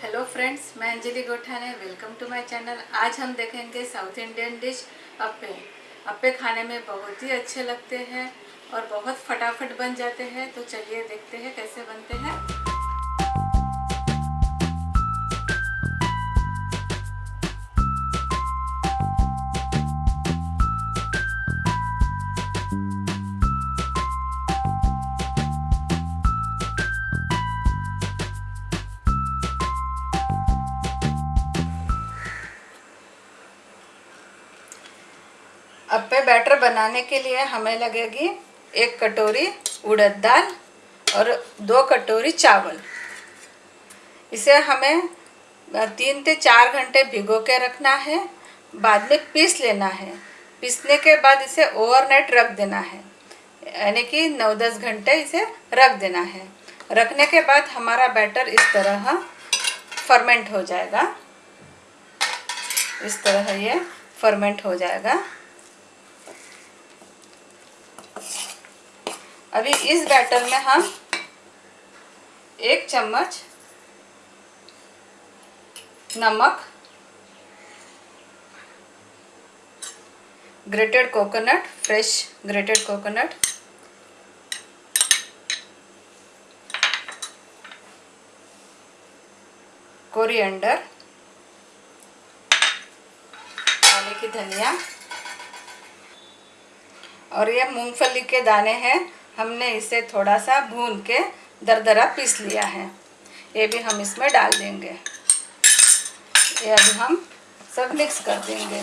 Hello friends मैं Anjali Gothane welcome to my channel आज हम देखेंगे south Indian dish appe. Appe खाने में बहुत ही अच्छे लगते हैं और बहुत फटाफट बन जाते हैं। तो चलिए देखते हैं कैसे बनते हैं। अप्पे बैटर बनाने के लिए हमें लगेगी एक कटोरी उड़द दाल और दो कटोरी चावल। इसे हमें तीन से चार घंटे भिगो के रखना है, बाद में पीस लेना है। पीसने के बाद इसे ओवरनाइट रख देना है। यानी कि नौ दस घंटे इसे रख देना है। रखने के बाद हमारा बैटर इस तरह फर्मेंट हो जाएगा। इस तरह ये फर्मेंट हो जाएगा। अभी इस बैटर में हम एक चम्मच नमक grated coconut fresh grated coconut coriander पानी की धनिया और ये मूंगफली के दाने हैं। हमने इसे थोड़ा सा भून के दरदरा पीस लिया है। ये भी हम इसमें डाल देंगे। ये अभी हम सब मिक्स कर देंगे।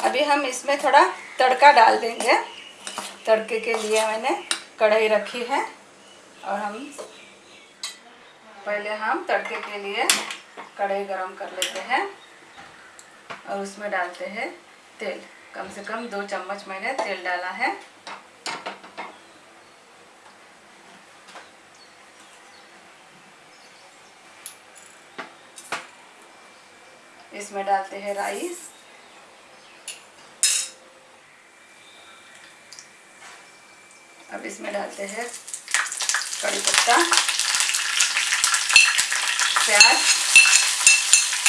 अभी हम इसमें थोड़ा तड़का डाल देंगे। तड़के के लिए मैंने कढ़ाई रखी है। और हम पहले हम तड़के के लिए कढ़ाई गरम कर लेते हैं और उसमें डालते हैं तेल। कम से कम दो चम्मच मैंने तेल डाला है। इसमें डालते हैं राइस। अब इसमें डालते हैं कड़ी पत्ता, प्याज।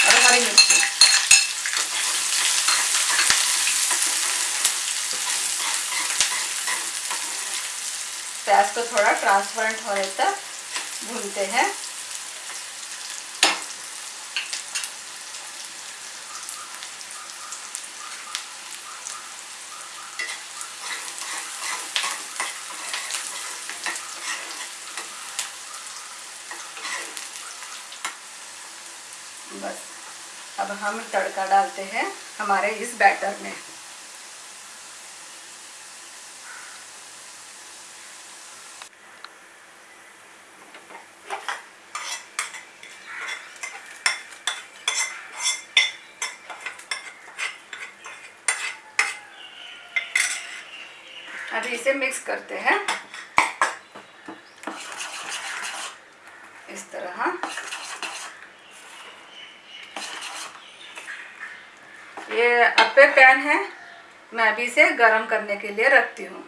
और हरी मिर्ची प्याज को थोड़ा ट्रांसपेरेंट होने तक भूनते हैं। अब हम तड़का डालते हैं हमारे इस बैटर में। अभी इसे मिक्स करते हैं इस तरह ये अप्पे पैन है। मैं अभी इसे गरम करने के लिए रखती हूँ।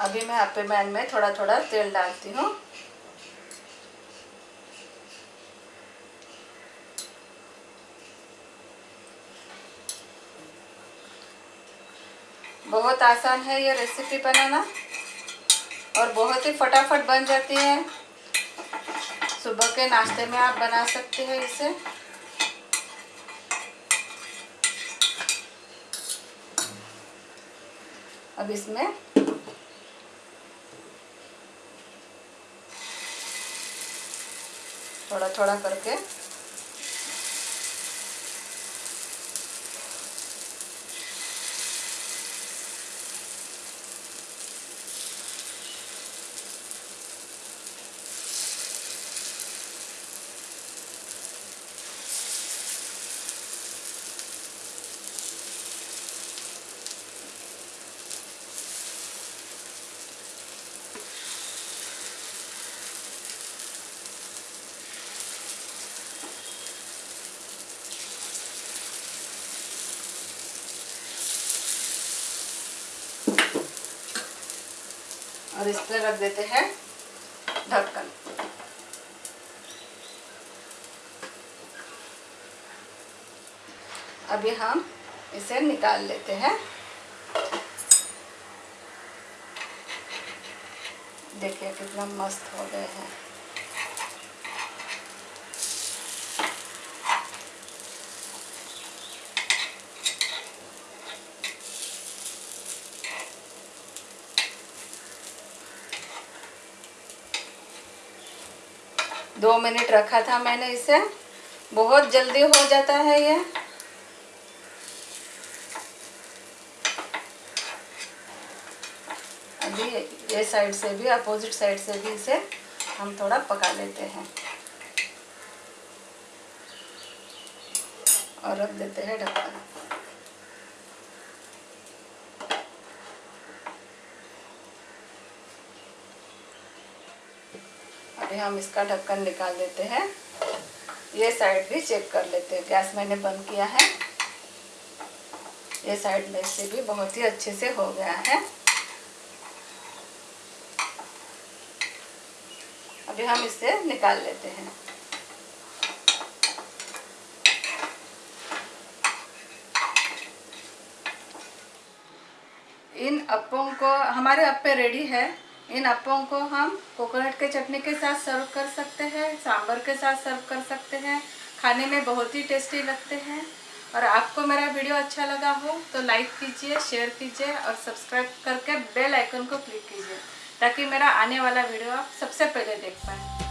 अभी मैं अप्पे पैन में थोड़ा थोड़ा तेल डालती हूँ। बहुत आसान है ये रेसिपी बनाना और बहुत ही फटाफट बन जाती है। सुबह के नाश्ते में आप बना सकते हैं इसे। अब इसमें थोड़ा थोड़ा करके और इस पर रख देते हैं ढक्कन। अभी हम इसे निकाल लेते हैं। देखिए कितना मस्त हो गए हैं। दो मिनट रखा था मैंने इसे। बहुत जल्दी हो जाता है ये। अभी ये साइड से भी, अपोजिट साइड से भी इसे हम थोड़ा पका लेते हैं। और रख देते हैं ढक्कन अभी हम इसका ढक्कन निकाल देते हैं। ये साइड भी चेक कर लेते हैं। गैस मैंने बंद किया है। ये साइड में से भी बहुत ही अच्छे से हो गया है। अभी हम इसे निकाल लेते हैं। इन अप्पों को, हमारे अप्पे रेडी है। इन अप्पों को हम कोकोनट के चटनी के साथ सर्व कर सकते हैं, सांभर के साथ सर्व कर सकते हैं, खाने में बहुत ही टेस्टी लगते हैं। और आपको मेरा वीडियो अच्छा लगा हो तो लाइक कीजिए, शेयर कीजिए और सब्सक्राइब करके बेल आइकन को क्लिक कीजिए, ताकि मेरा आने वाला वीडियो आप सबसे पहले देख पाएँ।